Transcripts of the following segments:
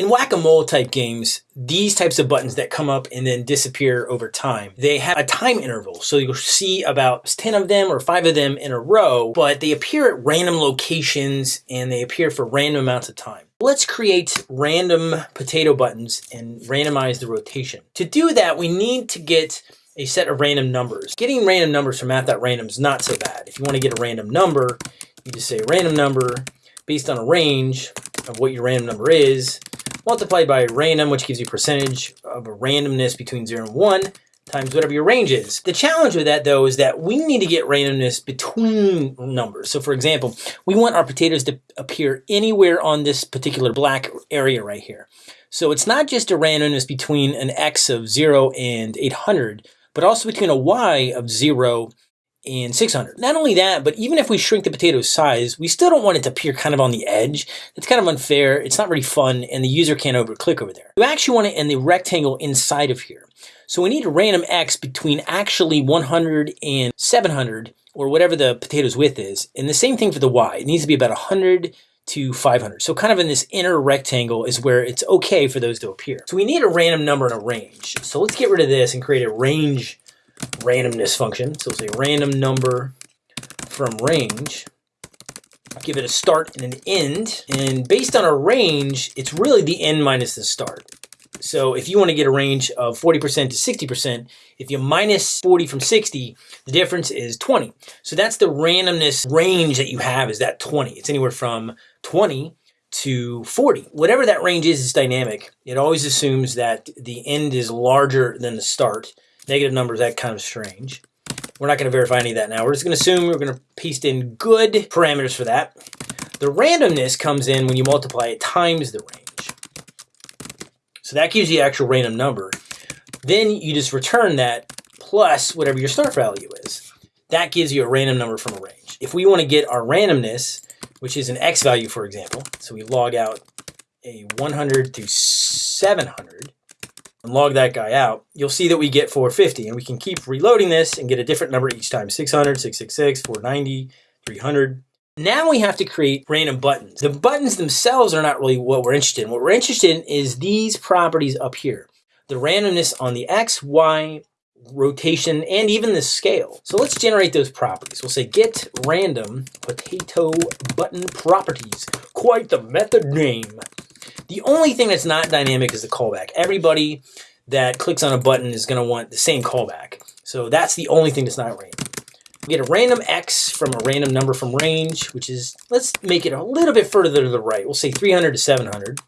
In whack-a-mole type games, these types of buttons that come up and then disappear over time, they have a time interval. So you'll see about 10 of them or five of them in a row, but they appear at random locations and they appear for random amounts of time. Let's create random potato buttons and randomize the rotation. To do that, we need to get a set of random numbers. Getting random numbers from math.random is not so bad. If you want to get a random number, you just say random number based on a range of what your random number is, multiplied by random, which gives you percentage of a randomness between 0 and 1, times whatever your range is. The challenge with that, though, is that we need to get randomness between numbers. So, for example, we want our potatoes to appear anywhere on this particular black area right here. So it's not just a randomness between an x of 0 and 800, but also between a y of 0 and 600. Not only that, but even if we shrink the potato size, we still don't want it to appear kind of on the edge. It's kind of unfair, it's not really fun, and the user can't over-click over there. You actually want it in the rectangle inside of here. So we need a random x between actually 100 and 700, or whatever the potato's width is. And the same thing for the y. It needs to be about 100 to 500. So kind of in this inner rectangle is where it's okay for those to appear. So we need a random number and a range. So let's get rid of this and create a range randomness function. So we'll say random number from range. Give it a start and an end. And based on a range, it's really the end minus the start. So if you want to get a range of 40% to 60%, if you minus 40 from 60, the difference is 20. So that's the randomness range that you have is that 20. It's anywhere from 20 to 40. Whatever that range is, is dynamic. It always assumes that the end is larger than the start negative numbers, that kind of strange. We're not going to verify any of that now. We're just going to assume we're going to paste in good parameters for that. The randomness comes in when you multiply it times the range. So that gives you the actual random number. Then you just return that plus whatever your start value is. That gives you a random number from a range. If we want to get our randomness, which is an x value, for example, so we log out a 100 through 700, and log that guy out, you'll see that we get 450. And we can keep reloading this and get a different number each time. 600, 666, 490, 300. Now we have to create random buttons. The buttons themselves are not really what we're interested in. What we're interested in is these properties up here. The randomness on the X, Y, rotation, and even the scale. So let's generate those properties. We'll say get random potato button properties. Quite the method name. The only thing that's not dynamic is the callback. Everybody that clicks on a button is going to want the same callback. So that's the only thing that's not random. We get a random X from a random number from range, which is, let's make it a little bit further to the right. We'll say 300 to 700.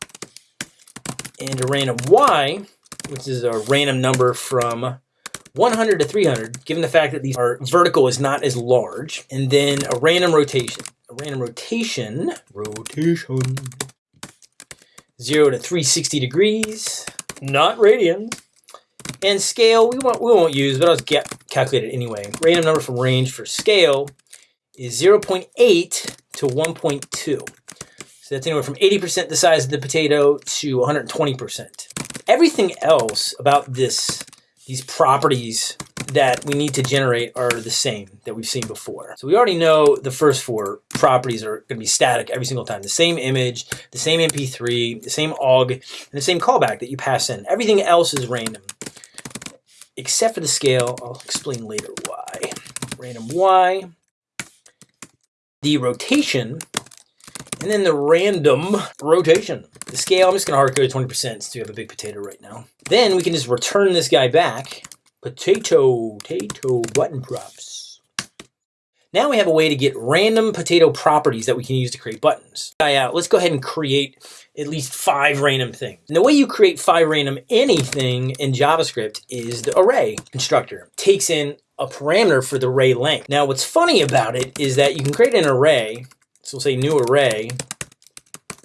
And a random Y, which is a random number from 100 to 300, given the fact that these are vertical is not as large. And then a random rotation. A random rotation, rotation, 0 to 360 degrees, not radians. And scale, we won't, we won't use, but I'll get calculated anyway. Random number from range for scale is 0.8 to 1.2. So that's anywhere from 80% the size of the potato to 120%. Everything else about this, these properties that we need to generate are the same that we've seen before. So we already know the first four properties are going to be static every single time. The same image, the same MP3, the same OGG, and the same callback that you pass in. Everything else is random, except for the scale. I'll explain later why. Random Y, the rotation, and then the random rotation. The scale, I'm just going to hard code 20% since we have a big potato right now. Then we can just return this guy back potato, potato button props. Now we have a way to get random potato properties that we can use to create buttons. Uh, let's go ahead and create at least five random things. And the way you create five random anything in JavaScript is the array constructor. Takes in a parameter for the array length. Now what's funny about it is that you can create an array, so we'll say new array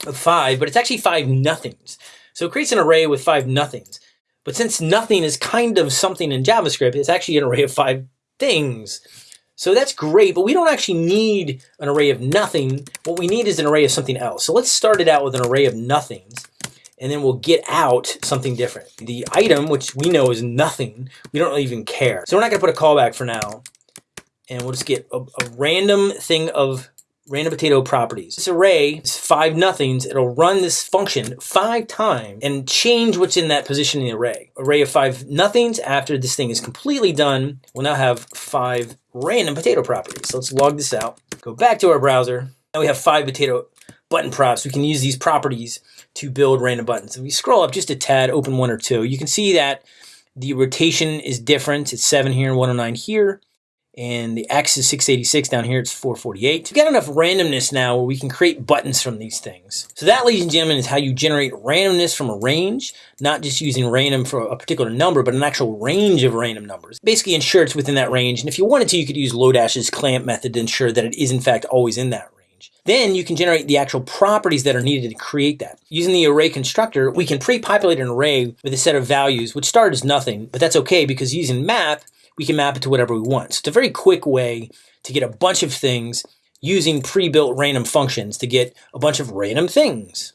of five, but it's actually five nothings. So it creates an array with five nothings. But since nothing is kind of something in JavaScript, it's actually an array of five things. So that's great, but we don't actually need an array of nothing. What we need is an array of something else. So let's start it out with an array of nothings, and then we'll get out something different. The item, which we know is nothing, we don't even care. So we're not gonna put a callback for now, and we'll just get a, a random thing of random potato properties. This array is five nothings. It'll run this function five times and change what's in that position in the array. Array of five nothings after this thing is completely done we'll now have five random potato properties. So let's log this out. Go back to our browser. Now we have five potato button props. We can use these properties to build random buttons. If we scroll up just a tad, open one or two, you can see that the rotation is different. It's 7 here and 109 here. And the X is 686 down here. It's 448. We've got enough randomness now where we can create buttons from these things. So that, ladies and gentlemen, is how you generate randomness from a range, not just using random for a particular number, but an actual range of random numbers. Basically ensure it's within that range. And if you wanted to, you could use Lodash's clamp method to ensure that it is in fact always in that range. Then you can generate the actual properties that are needed to create that. Using the array constructor, we can pre-populate an array with a set of values, which start as nothing, but that's okay because using map, we can map it to whatever we want. So it's a very quick way to get a bunch of things using pre-built random functions to get a bunch of random things.